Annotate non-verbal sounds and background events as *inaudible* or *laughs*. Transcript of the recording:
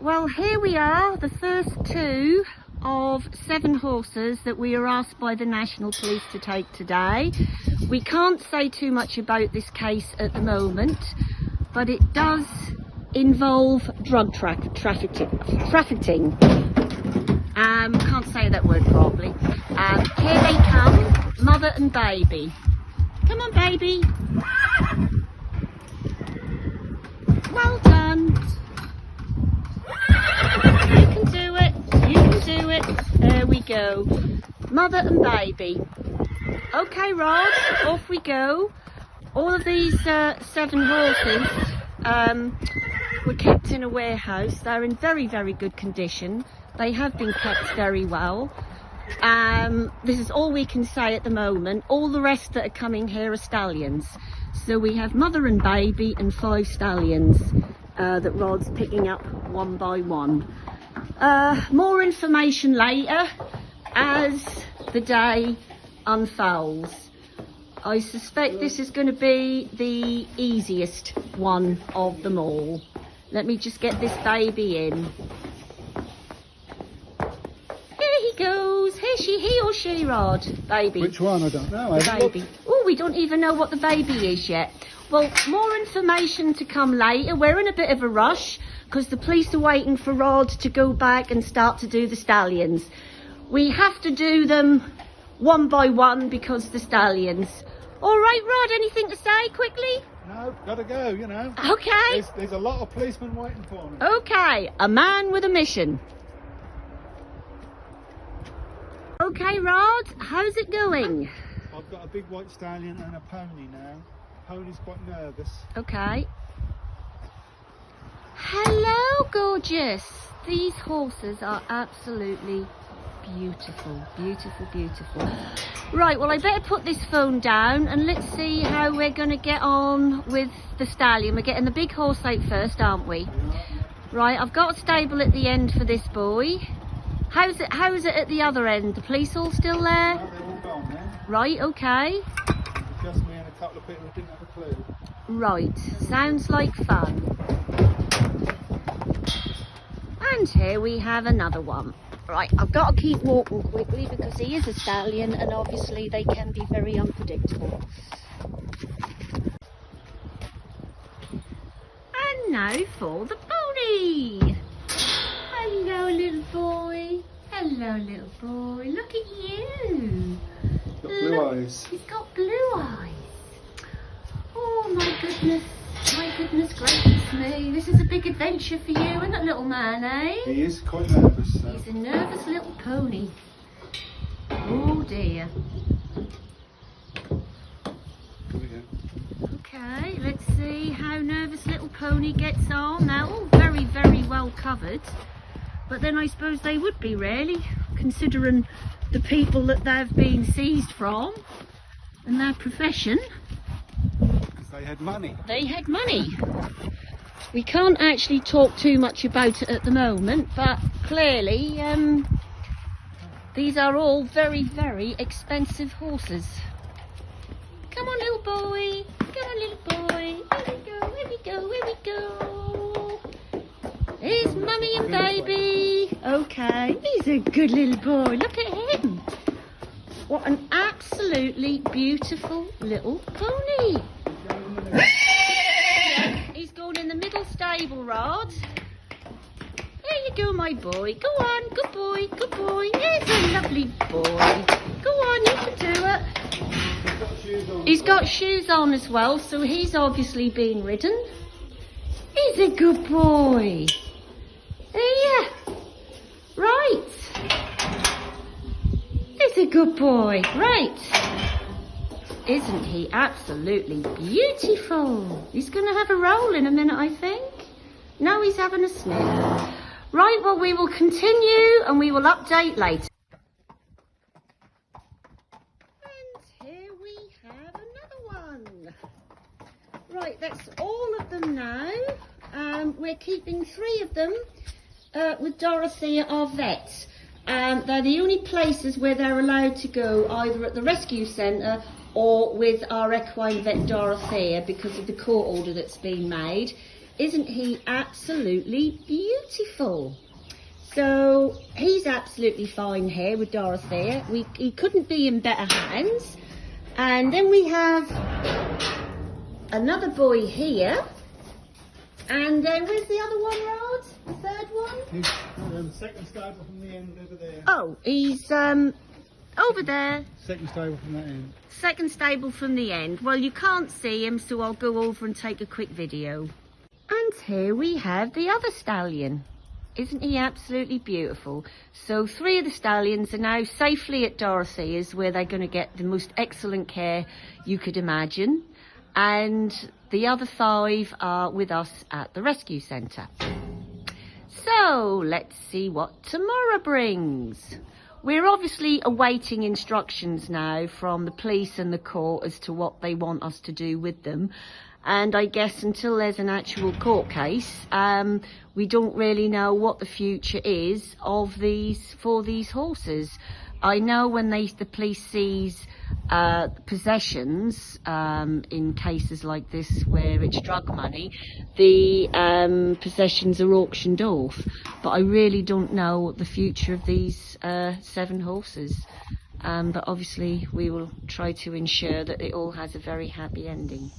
Well, here we are, the first two of seven horses that we are asked by the National Police to take today. We can't say too much about this case at the moment, but it does involve drug tra trafficking. trafficking. Um, can't say that word properly. Um, here they come, mother and baby. Come on, baby. Well done. You can do it. You can do There we go. Mother and baby. Okay, Rod, off we go. All of these uh, seven horses um, were kept in a warehouse. They're in very, very good condition. They have been kept very well. Um, this is all we can say at the moment. All the rest that are coming here are stallions. So we have mother and baby and five stallions uh, that Rod's picking up one by one. Uh, more information later as the day unfolds. I suspect this is going to be the easiest one of them all. Let me just get this baby in. Here he goes. Here she, he or she, Rod? Baby. Which one? I don't know. The baby. Oh, we don't even know what the baby is yet. Well, more information to come later. We're in a bit of a rush because the police are waiting for Rod to go back and start to do the stallions. We have to do them one by one because the stallions. All right, Rod, anything to say quickly? No, gotta go, you know. Okay. There's, there's a lot of policemen waiting for me. Okay, a man with a mission. Okay, Rod, how's it going? I've got a big white stallion and a pony now. Pony's quite nervous. Okay. Hello, gorgeous. These horses are absolutely beautiful, beautiful, beautiful. Right, well, I better put this phone down and let's see how we're going to get on with the stallion. We're getting the big horse out first, aren't we? Right, I've got a stable at the end for this boy. How's it, how's it at the other end? The police all still there? No, they're all gone. Right, okay. Just me and a couple of people who didn't have a clue. Right, sounds like fun. And here we have another one. Right, I've got to keep walking quickly because he is a stallion and obviously they can be very unpredictable. And now for the pony. Hello, little boy. Hello, little boy. Look at you. Got blue Look, eyes. He's got blue eyes. Oh my goodness. Goodness gracious me. This is a big adventure for you, isn't it, little man, eh? He is quite nervous. So. He's a nervous little pony. Oh dear. Here we go. Okay, let's see how nervous little pony gets on. They're all very, very well covered. But then I suppose they would be really, considering the people that they've been seized from and their profession. They had money. They had money. We can't actually talk too much about it at the moment, but clearly um, these are all very, very expensive horses. Come on, little boy. Come on, little boy. Here we go, here we go, here we go. Here's mummy and baby. Okay, he's a good little boy. Look at him. What an absolutely beautiful little pony. *laughs* He's going in the middle stable, Rod. There you go, my boy. Go on, good boy, good boy. He's a lovely boy. Go on, you can do it. He's got shoes on. As well, so he's obviously being ridden. He's a good boy. Yeah. Right. He's a good boy. Right. Isn't he absolutely beautiful? He's going to have a roll in a minute, I think. No, he's having a sniff. Right, well, we will continue and we will update later. And here we have another one. Right, that's all of them now. Um, we're keeping three of them uh, with Dorothea, our vet. Um, they're the only places where they're allowed to go, either at the rescue centre or with our equine vet Dorothea because of the court order that's been made. Isn't he absolutely beautiful? So he's absolutely fine here with Dorothea. We, he couldn't be in better hands. And then we have another boy here. And then where's the other one, Rod? The third one? He's um, second stable from the end over there. Oh, he's um over there. Second stable from that end. Second stable from the end. Well, you can't see him, so I'll go over and take a quick video. And here we have the other stallion. Isn't he absolutely beautiful? So three of the stallions are now safely at Dorothea's where they're going to get the most excellent care you could imagine. And the other five are with us at the rescue centre. So let's see what tomorrow brings. We're obviously awaiting instructions now from the police and the court as to what they want us to do with them. And I guess until there's an actual court case, um, we don't really know what the future is of these for these horses. I know when they the police seize uh, possessions um, in cases like this where it's drug money, the um, possessions are auctioned off. But I really don't know the future of these uh, seven horses. Um, but obviously we will try to ensure that it all has a very happy ending.